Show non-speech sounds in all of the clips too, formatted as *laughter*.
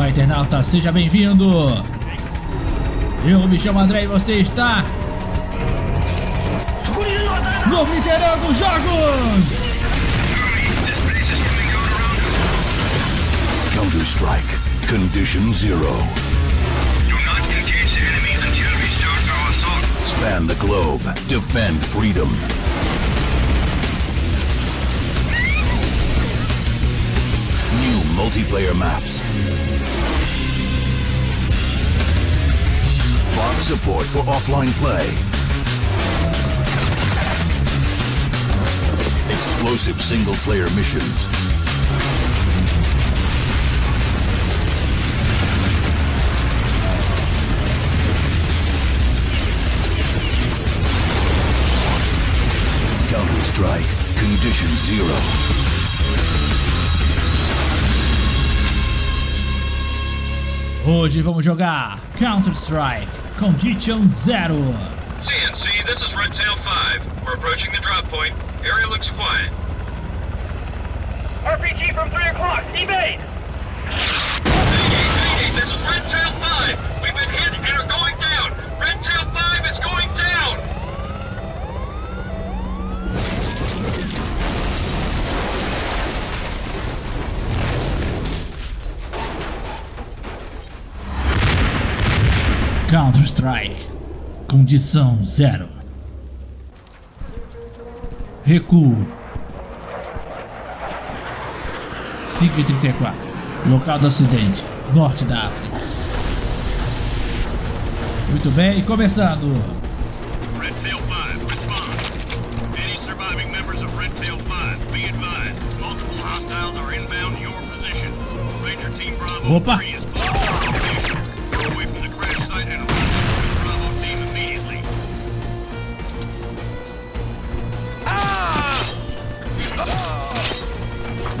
Olá, internauta, seja bem-vindo! Eu me chamo André e você está... No Fliperama dos Jogos! Counter-Strike. Condition Zero. Span the globe. Defend freedom. New multiplayer maps. Support for offline play. Explosive single-player missions. Counter-Strike. Condition Zero. Hoje vamos jogar Counter-Strike Condition Zero. CNC, this is Red Tail 5. We're approaching the drop point. Area looks quiet. RPG from 3 o'clock, evade! Mayday, Mayday, this is Red Tail 5. We've been hit and are going down. Red Tail 5 is going down. Counter-Strike Condição Zero. Recuo. 5 e 34. Local do acidente. Norte da África. Muito bem, começando. Red Tail 5, respond. Any surviving members of Red Tail 5, be advised. Multiple hostiles are inbound your position. Ranger Team Bravo Opa. 3 is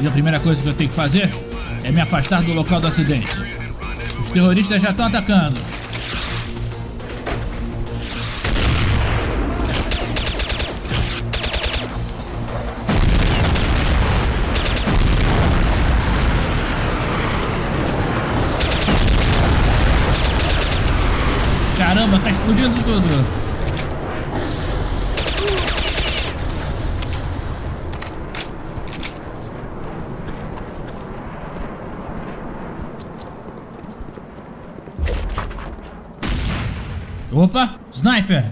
E a primeira coisa que eu tenho que fazer é me afastar do local do acidente. Os terroristas já estão atacando. Caramba, tá explodindo tudo. Opa, sniper.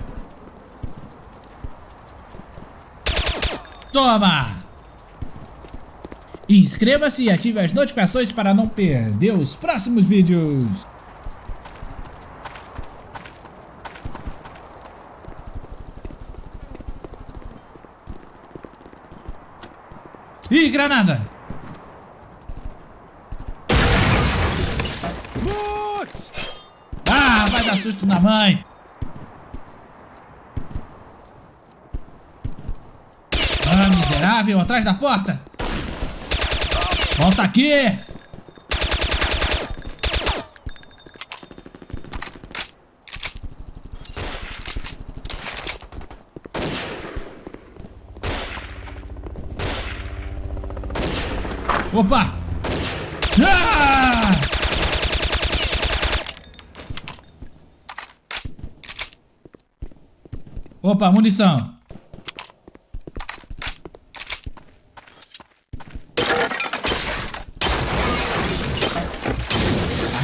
Toma! Inscreva-se e ative as notificações para não perder os próximos vídeos. Ih, granada! Ah, vai dar susto na mãe! Ah, miserável, atrás da porta! Volta aqui! Opa! Ah! Opa, munição.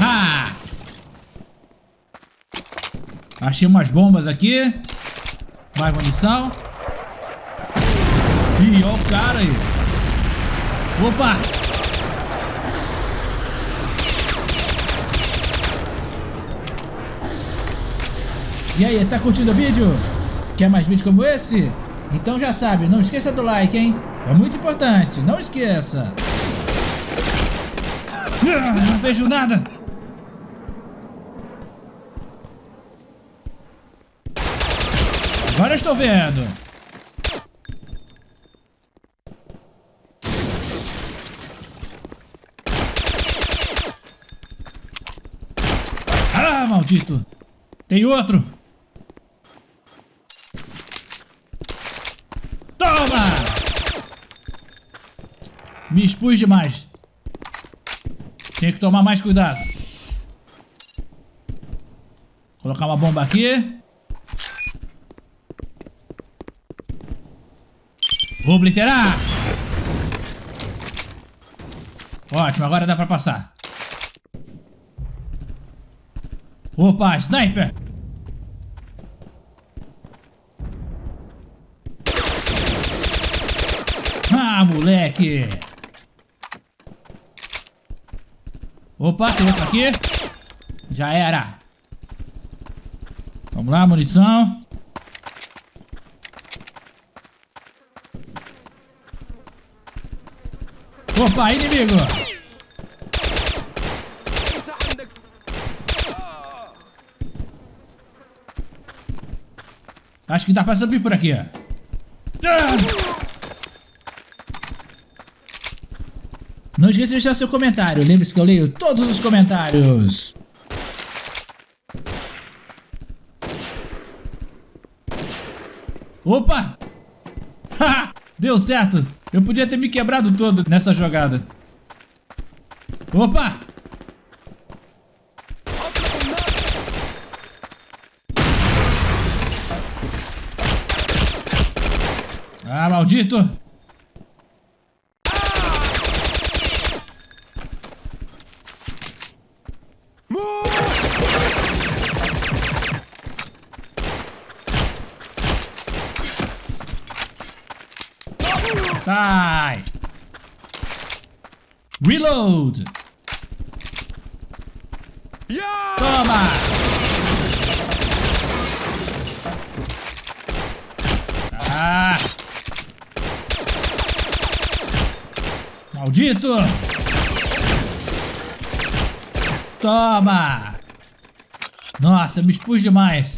Ah! Achei umas bombas aqui. Mais munição. Ih, ó o cara aí. Opa! E aí, tá curtindo o vídeo? Quer mais vídeos como esse? Então já sabe, não esqueça do like, hein? É muito importante, não esqueça! Ah, não vejo nada! Agora eu estou vendo! Ah, maldito! Tem outro! Toma! Me expus demais. Tem que tomar mais cuidado. Colocar uma bomba aqui. Vou obliterar! Ótimo, agora dá pra passar. Opa, sniper! Ah, moleque! Opa, tem outro aqui. Já era. Vamos lá, munição. Opa, inimigo! Acho que dá pra subir por aqui, ó. Ah! Não esqueça de deixar seu comentário. Lembre-se que eu leio todos os comentários. Opa! *laughs* Deu certo! Eu podia ter me quebrado todo nessa jogada. Opa! Ah, maldito! Reload! Toma! Ah! Maldito! Toma! Nossa, me expus demais.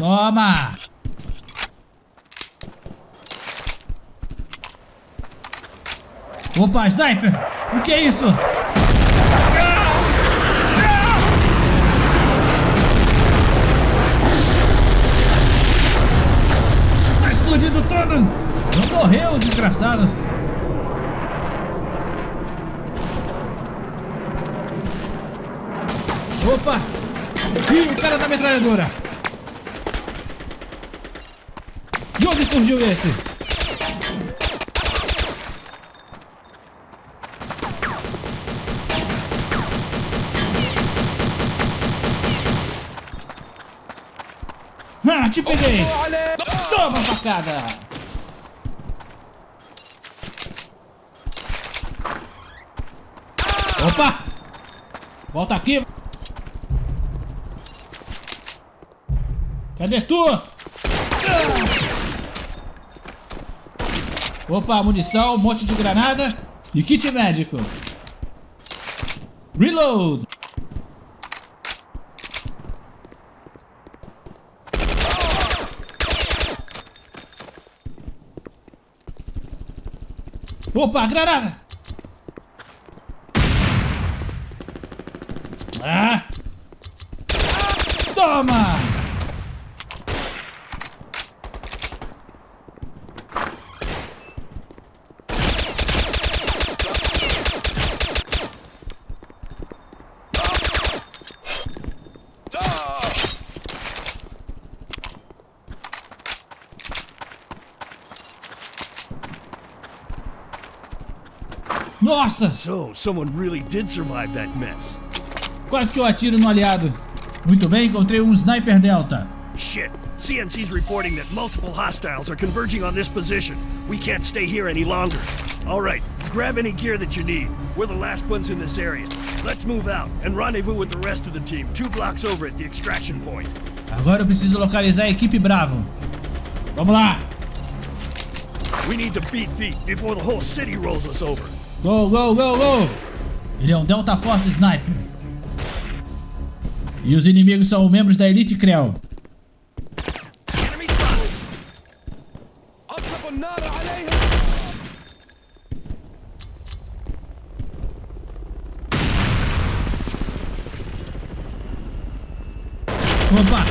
Toma! Opa, sniper! O que é isso? Tá explodindo todo! Não morreu, desgraçado! Opa! Ih, o cara da metralhadora! De onde surgiu esse? Ah, te peguei! Toma facada! Opa! Volta aqui! Cadê tu? Opa, munição, um monte de granada e kit médico. Reload! Opa, granada! Nossa! So, someone really did survive that mess. Quase que eu atiro no aliado. Muito bem, encontrei um Sniper Delta. Shit. CNC's reporting that multiple hostiles are converging on this position. We can't stay here any longer. Alright, grab any gear that you need. We're the last ones in this area. Let's move out and rendezvous with the rest of the team two blocks over at the extraction point. Agora eu preciso localizar a equipe Bravo. Vamos lá! We need to beat feet before the whole city rolls us over. Go, go, go, go! Ele é um Delta Force Sniper. E os inimigos são membros da Elite Creel. Opa!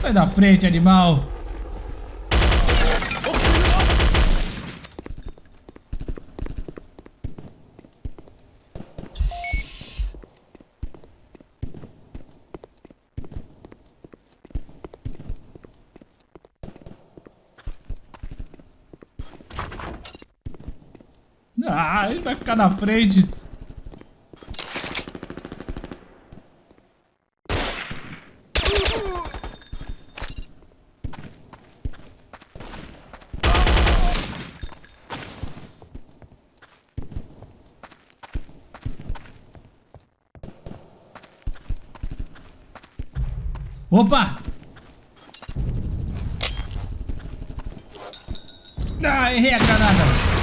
Sai da frente, animal! Ficar na frente. Opa! Ah, errei a granada.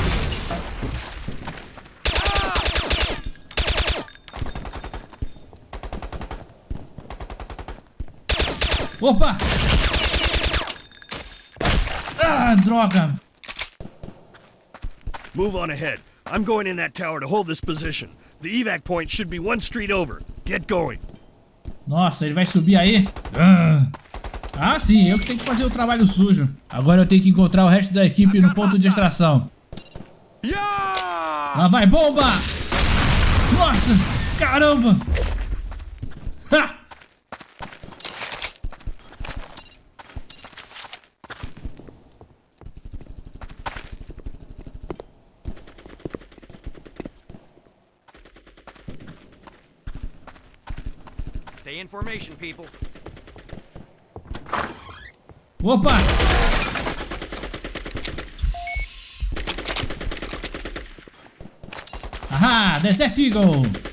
Opa! Ah, droga! Move on ahead. I'm going in that tower to hold this position. The evac point should be one street over. Get going. Nossa, ele vai subir aí? Ah. ah, sim, eu que tenho que fazer o trabalho sujo. Agora eu tenho que encontrar o resto da equipe no ponto de extração. Lá vai, bomba! Nossa, caramba! Stay in formation, people. Opa! Ahá, Desert Eagle!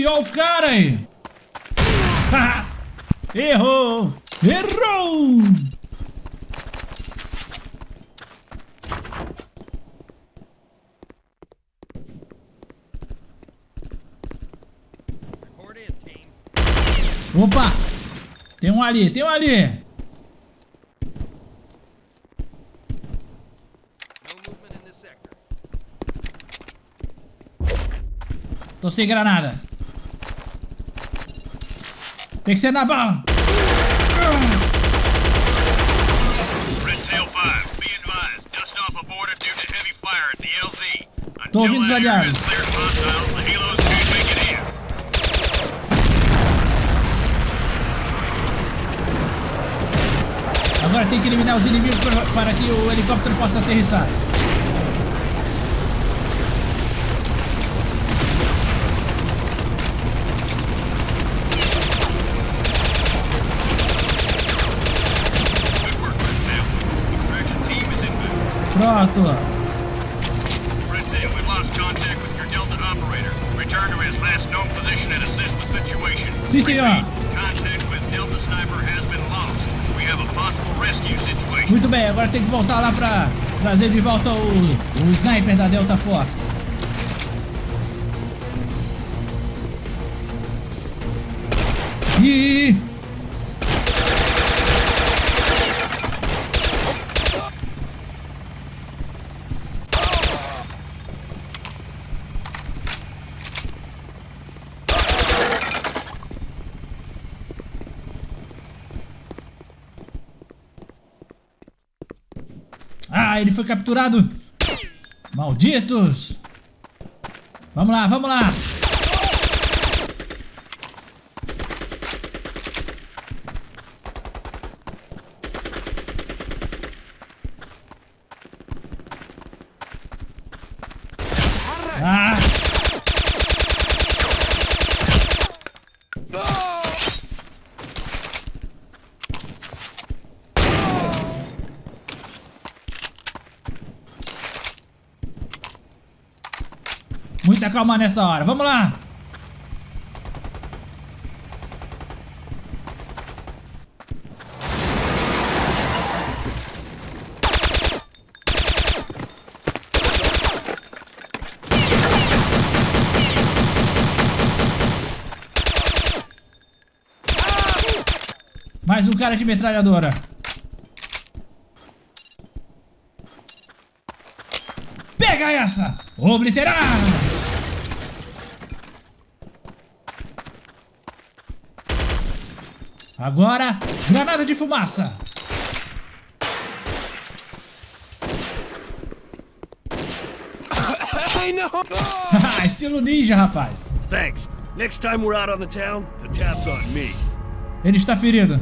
Ih, ó o cara! Haha! Errou! Errou! Opa! Tem um ali, tem um ali! Tô sem granada. Tem que ser na bala. Red Tail 5, be advised. Dust off aborted due to heavy fire at the LZ. Tô ouvindo os aliados. Agora tem que eliminar os inimigos para que o helicóptero possa aterrissar. Good work, Red Tail. Extraction team is inbound. Pronto. Red Tail, we lost contact with your Delta operator. Return to his last known position and assist the situation. Sim, senhor. Contact with Delta Sniper has been lost. We have a possible rescue situation. Muito bem, agora tem que voltar lá pra trazer de volta o, o sniper da Delta Force. E Ele foi capturado! Malditos! Vamos lá, vamos lá! que tá nessa hora. Vamos lá! Mais um cara de metralhadora. Pega essa! Obliterar! Agora, granada de fumaça! *laughs* *laughs* Estilo ninja, rapaz! Thanks. Next time we're out on the town, the tab's on me. Ele está ferido.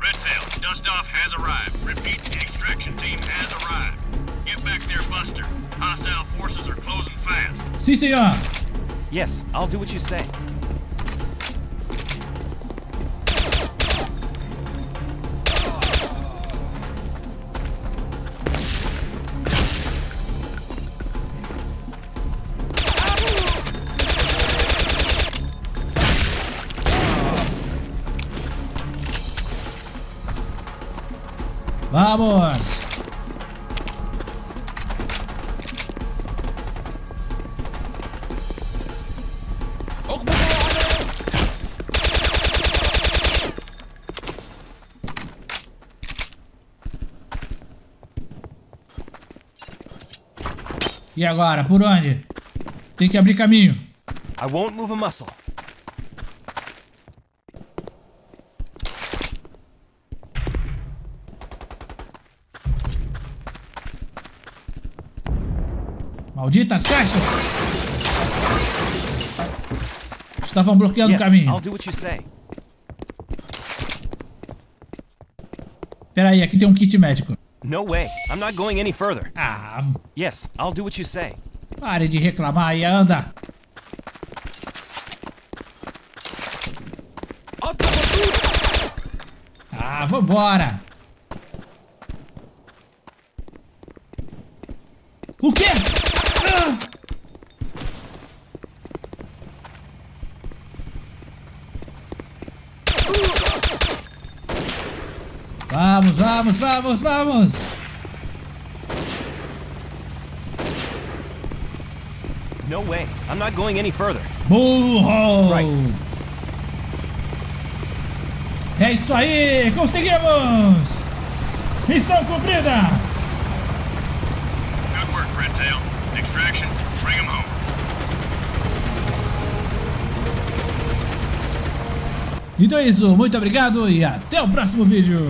Redtail, Dustoff has arrived. Repeat, the extraction team has arrived. Get back there, Buster. Hostile forces are closing fast. Sim, senhor! Yes, I'll do what you say. E agora, por onde? Tem que abrir caminho. I won't move a muscle. Malditas caixas! Estavam bloqueando o caminho. I'll do what you say. Pera aí, aqui tem um kit médico. No way. I'm not going any further. Ah, Yes, I'll do what you say. pare de reclamar e anda. Ah, vambora. O quê? Ah! Vamos, vamos, vamos, vamos! No way. I'm not going any further. Burro! Right. É isso aí! Conseguimos! Missão cumprida! Então é isso, muito obrigado e até o próximo vídeo!